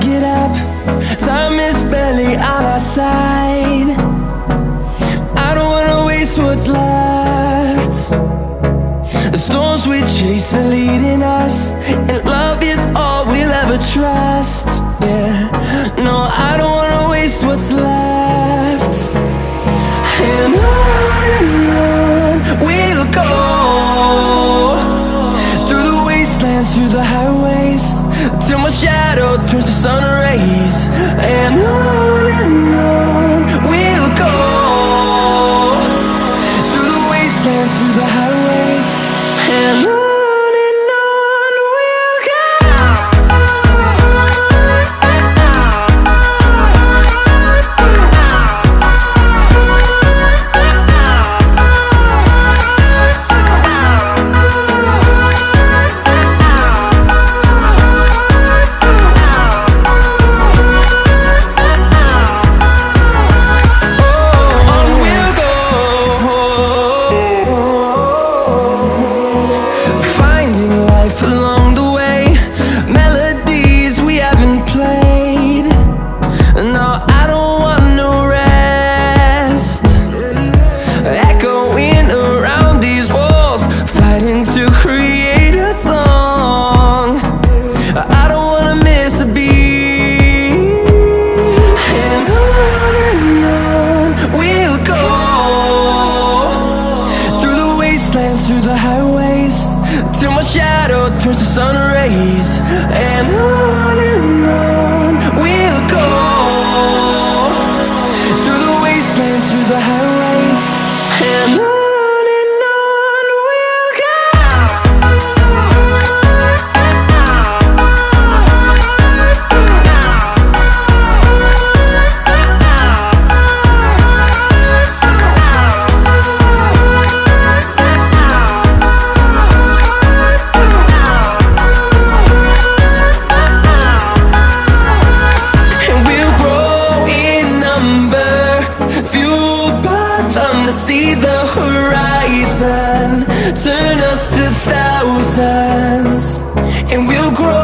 get up. Time is barely on our side. I don't wanna waste what's left. The storms we chase are leading us And love is all we'll ever trust. Yeah, no, I don't wanna waste what's left. And on and on we'll go Through the wastelands, through the highways. Till my shadow turns to sun rays. And on wastelands, through the highways Till my shadow turns to sun rays. And on and on And we'll grow